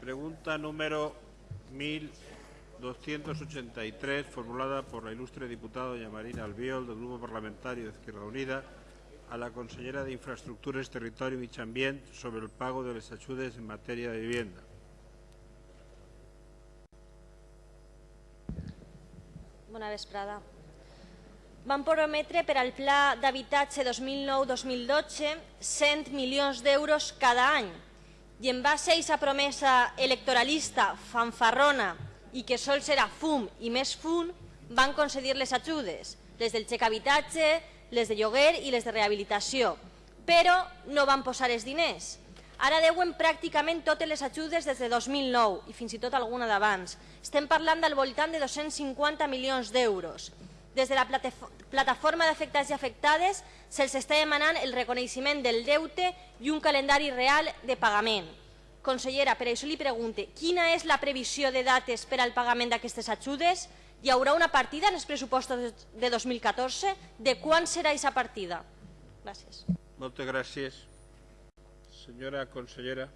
Pregunta número 1283, formulada por la ilustre diputada doña Marina Albiol, del Grupo Parlamentario de Izquierda Unida, a la consellera de Infraestructures, Territorio y Medio Ambiente sobre el pago de les ajudes en matèria de vivienda. Bona vesprada. Van prometre per al Pla d'Habitatge 2009-2012 100 milions d'euros cada any i en base a aquesta promesa electoralista fanfarrona i que sols era fum i més fum, van concedir les ajudes, les del xec habitatge, les de lloguer i les de rehabilitació, però no van posar els diners. Ara deuen pràcticament totes les ajudes des de 2009 i fins i tot alguna d'abans. Estem parlant del voltant de 250 milions d'euros. Des de la plataforma d'afectats i afectades se'ls està demanant el reconeixement del deute i un calendari real de pagament. Consellera, per això li pregunte, quina és la previsió de dates per al pagament d'aquestes ajudes? Hi haurà una partida en els pressupostos de 2014? De quan serà aquesta partida? Gràcies. Moltes gràcies. Senyora consellera.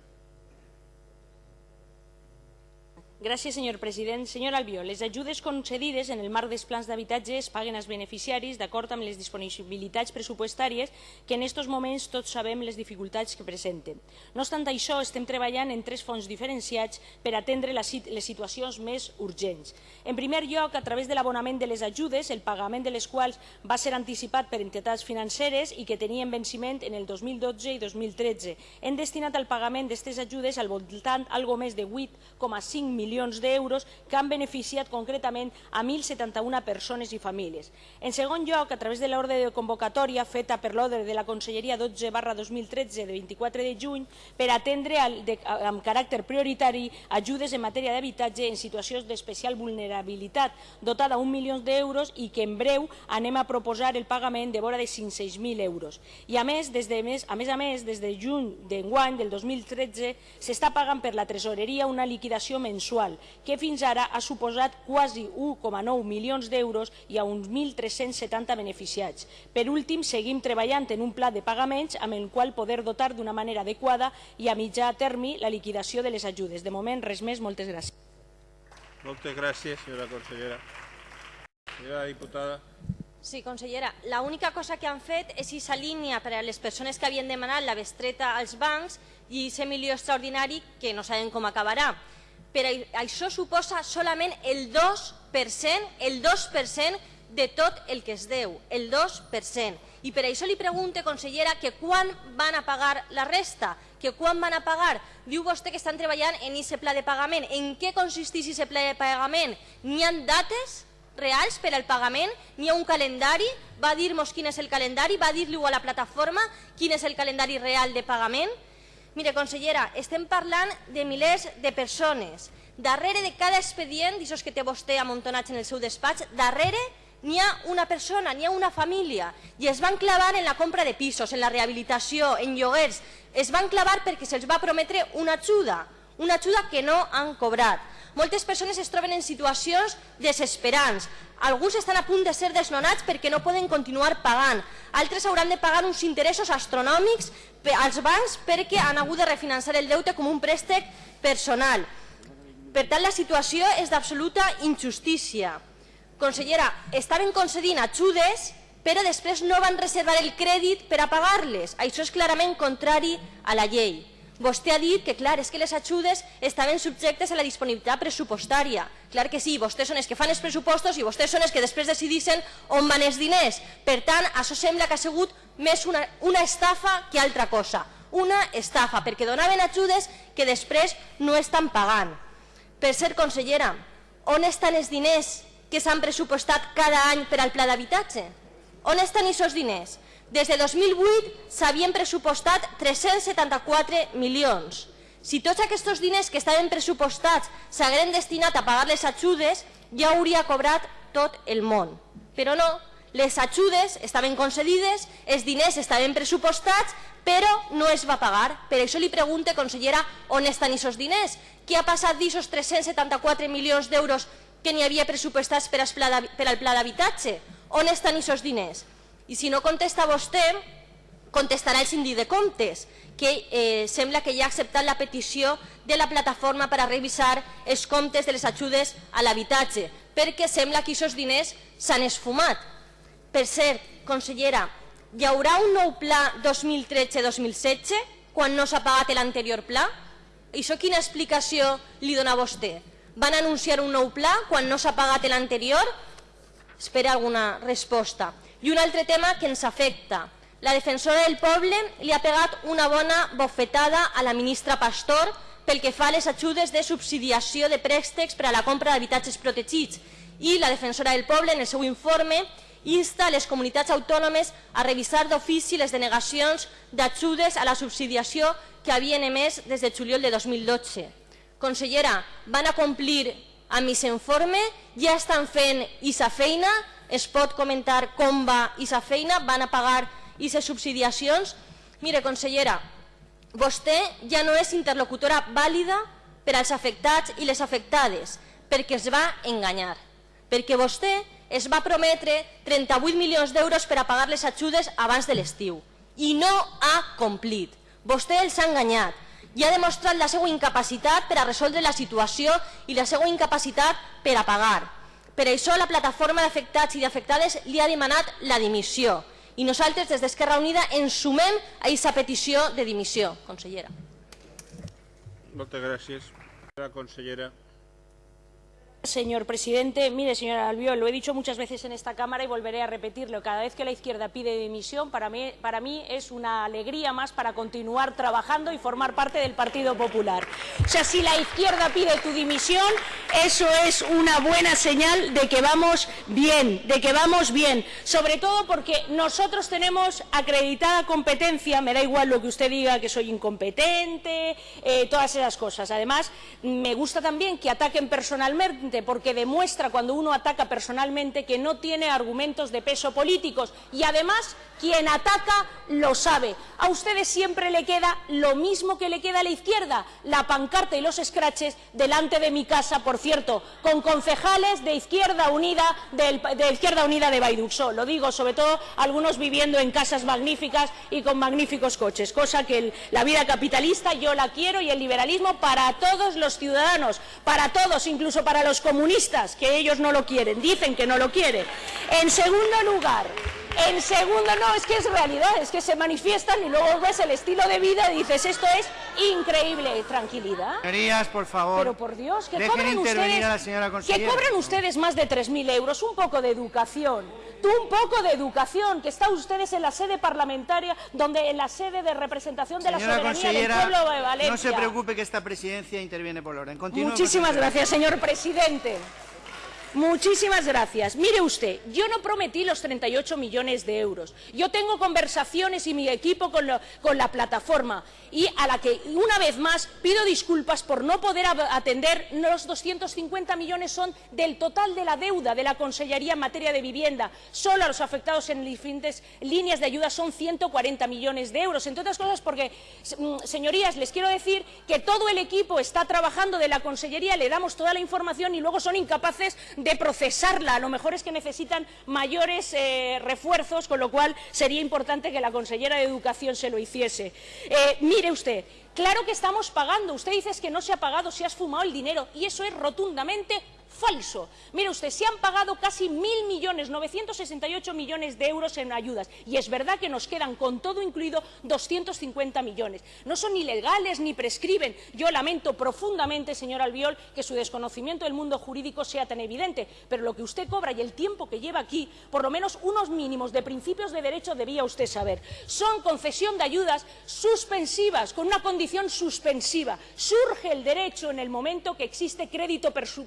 Gràcies, senyor president. Senyor Albió, les ajudes concedides en el marc dels plans d'habitatge es paguen als beneficiaris d'acord amb les disponibilitats pressupostàries que en aquests moments tots sabem les dificultats que presenten. No obstant això, estem treballant en tres fons diferenciats per atendre les situacions més urgents. En primer lloc, a través de l'abonament de les ajudes, el pagament de les quals va ser anticipat per entitats financeres i que tenien venciment en el 2012 i 2013. Hem destinat al pagament d'aquestes ajudes al voltant algo més de 8,5 milions milions d'euros que han beneficiat concretament a 1.071 persones i famílies. En segon lloc, a través de l'ordre de convocatòria feta per l'ordre de la Conselleria 12 barra 2013 de 24 de juny per atendre de, amb caràcter prioritari ajudes en matèria d'habitatge en situacions d'especial vulnerabilitat dotada un milió d'euros i que en breu anem a proposar el pagament de vora de 500.000 euros. I a més, des de més, a més a més, des de juny d'enguany del 2013 s'està pagant per la tresoreria una liquidació mensual mensual, que fins ara ha suposat quasi 1,9 milions d'euros i a uns 1.370 beneficiats. Per últim, seguim treballant en un pla de pagaments amb el qual poder dotar d'una manera adequada i a mitjà termi la liquidació de les ajudes. De moment, res més. Moltes gràcies. Moltes gràcies, senyora consellera. Senyora diputada. Sí, consellera. L'única cosa que han fet és aquesta línia per a les persones que havien demanat la bestreta als bancs i aquest milió extraordinari que no sabem com acabarà però això suposa solament el 2%, el 2% de tot el que es deu, el 2%. I per això li pregunte, consellera, que quan van a pagar la resta, que quan van a pagar. Diu vostè que estan treballant en aquest pla de pagament. En què consisteix aquest pla de pagament? N'hi ha dates reals per al pagament? N'hi ha un calendari? Va dir-nos quin és el calendari? Va dir-li a la plataforma quin és el calendari real de pagament? Mire, consellera, estem parlant de milers de persones. Darrere de cada expedient, d'això que té vostè amuntonats en el seu despatx, darrere n'hi ha una persona, n'hi ha una família, i es van clavar en la compra de pisos, en la rehabilitació, en lloguers. Es van clavar perquè se'ls va prometre una ajuda, una ajuda que no han cobrat. Moltes persones es troben en situacions desesperants. Alguns estan a punt de ser desnonats perquè no poden continuar pagant. Altres hauran de pagar uns interessos astronòmics als bancs perquè han hagut de refinançar el deute com un préstec personal. Per tant, la situació és d'absoluta injustícia. Consellera, estaven concedint ajudes, però després no van reservar el crèdit per a pagar-les. Això és clarament contrari a la llei. Vostè ha dit que, clar, és que les ajudes estaven subjectes a la disponibilitat pressupostària. Clar que sí, vostès són els que fan els pressupostos i vostès són els que després decidissin on van els diners. Per tant, això sembla que ha sigut més una, una estafa que altra cosa. Una estafa, perquè donaven ajudes que després no estan pagant. Per ser consellera, on estan els diners que s'han pressupostat cada any per al pla d'habitatge? On estan aquests diners? Des de 2008 s'havien pressupostat 374 milions. Si tots aquests diners que estaven pressupostats s'hagueren destinat a pagar les ajudes, ja hauria cobrat tot el món. Però no, les ajudes estaven concedides, els diners estaven pressupostats, però no es va pagar. Per això li pregunte, consellera, on estan aquests diners? Què ha passat d'aquests 374 milions d'euros que n'hi havia pressupostats per al pla d'habitatge? On estan aquests diners? I si no contesta vostè, contestarà el síndic de comptes, que eh, sembla que ja ha acceptat la petició de la plataforma per a revisar els comptes de les ajudes a l'habitatge, perquè sembla que aquests diners s'han esfumat. Per cert, consellera, hi haurà un nou pla 2013-2016 quan no s'ha pagat l'anterior pla? Això quina explicació li dona vostè? Van anunciar un nou pla quan no s'ha pagat l'anterior? Espera alguna resposta. I un altre tema que ens afecta. La defensora del poble li ha pegat una bona bofetada a la ministra Pastor pel que fa a les ajudes de subsidiació de préstecs per a la compra d'habitatges protegits i la defensora del poble en el seu informe insta les comunitats autònomes a revisar d'ofici les denegacions d'ajudes a la subsidiació que havien emès des de juliol de 2012. Consellera, van a complir amb aquest informe? Ja estan fent aquesta feina? Es pot comentar com va aquesta feina? Van a pagar aquestes subsidiacions? Mire, consellera, vostè ja no és interlocutora vàlida per als afectats i les afectades, perquè es va enganyar. Perquè vostè es va prometre 38 milions d'euros per a pagar les ajudes abans de l'estiu i no ha complit. Vostè els ha enganyat i ha demostrat la seva incapacitat per a resoldre la situació i la seva incapacitat per a pagar. Per això la plataforma d'afectats i d'afectades li ha demanat la dimissió i nosaltres des d'Esquerra Unida ens sumem a aquesta petició de dimissió, consellera. Moltes gràcies. La consellera. Señor presidente, mire, señora Albiol, lo he dicho muchas veces en esta Cámara y volveré a repetirlo. Cada vez que la izquierda pide dimisión, para mí, para mí es una alegría más para continuar trabajando y formar parte del Partido Popular. O sea, si la izquierda pide tu dimisión, eso es una buena señal de que vamos bien, de que vamos bien. Sobre todo porque nosotros tenemos acreditada competencia, me da igual lo que usted diga, que soy incompetente, eh, todas esas cosas. Además, me gusta también que ataquen personalmente porque demuestra cuando uno ataca personalmente que no tiene argumentos de peso políticos y además quien ataca lo sabe. A ustedes siempre le queda lo mismo que le queda a la izquierda, la pancarta y los escraches delante de mi casa, por cierto, con concejales de Izquierda Unida de, Izquierda Unida de Baiduxo. Lo digo sobre todo algunos viviendo en casas magníficas y con magníficos coches, cosa que la vida capitalista yo la quiero y el liberalismo para todos los ciudadanos, para todos, incluso para los comunistas, que ellos no lo quieren, dicen que no lo quieren. En segundo lugar, en segundo, no, es que es realidad, es que se manifiestan y luego ves el estilo de vida y dices, esto es increíble. Tranquilidad. Señorías, por favor. Pero por Dios, que intervenir ustedes, a la señora que cobran ustedes más de 3.000 euros, un poco de educación. Tú un poco de educación, que están ustedes en la sede parlamentaria, donde en la sede de representación de la soberanía del pueblo de Valencia. no se preocupe que esta presidencia interviene por orden. Continúe, Muchísimas gracias, señor presidente. Muchísimas gracias. Mire usted, yo no prometí los 38 millones de euros. Yo tengo conversaciones y mi equipo con, la plataforma y a la que una vez más pido disculpas por no poder atender los 250 millones son del total de la deuda de la Consellería en materia de vivienda. Solo a los afectados en diferentes líneas de ayuda son 140 millones de euros. Entre otras cosas porque, mm, señorías, les quiero decir que todo el equipo está trabajando de la Consellería, le damos toda la información y luego son incapaces de procesarla. A lo mejor es que necesitan mayores eh, refuerzos, con lo cual sería importante que la consellera de Educación se lo hiciese. Eh, mire usted, claro que estamos pagando. Usted dice que no se ha pagado, se ha esfumado el dinero y eso es rotundamente falso. Mire usted, se han pagado casi mil millones, 968 millones de euros en ayudas. Y es verdad que nos quedan, con todo incluido, 250 millones. No son ni legales ni prescriben. Yo lamento profundamente, señor Albiol, que su desconocimiento del mundo jurídico sea tan evidente. Pero lo que usted cobra y el tiempo que lleva aquí, por lo menos unos mínimos de principios de derecho debía usted saber. Son concesión de ayudas suspensivas, con una condición suspensiva. Surge el derecho en el momento que existe crédito persu-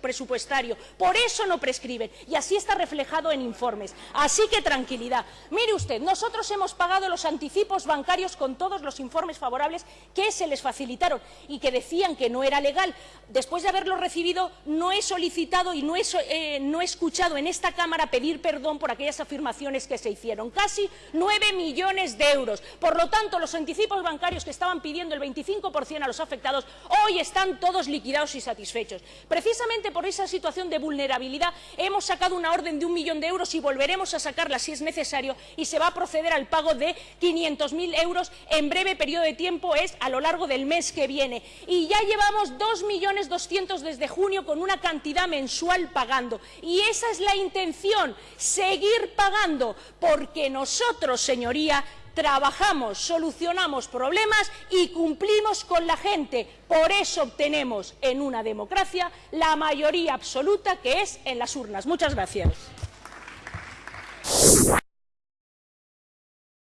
Por eso no prescriben. Y así está reflejado en informes. Así que tranquilidad. Mire usted, nosotros hemos pagado los anticipos bancarios con todos los informes favorables que se les facilitaron y que decían que no era legal. Después de haberlo recibido, no he solicitado y no he, eh, escuchado en esta Cámara pedir perdón por aquellas afirmaciones que se hicieron. Casi nueve millones de euros. Por lo tanto, los anticipos bancarios que estaban pidiendo el 25 95% a los afectados, hoy están todos liquidados y satisfechos. Precisamente por esa situación de vulnerabilidad hemos sacado una orden de un millón de euros y volveremos a sacarla si es necesario y se va a proceder al pago de 500.000 euros en breve periodo de tiempo, es a lo largo del mes que viene. Y ya llevamos 2.200.000 desde junio con una cantidad mensual pagando. Y esa es la intención, seguir pagando, porque nosotros, señoría, trabajamos, solucionamos problemas y cumplimos con la gente. Por eso obtenemos en una democracia la mayoría absoluta que es en las urnas. Muchas gracias.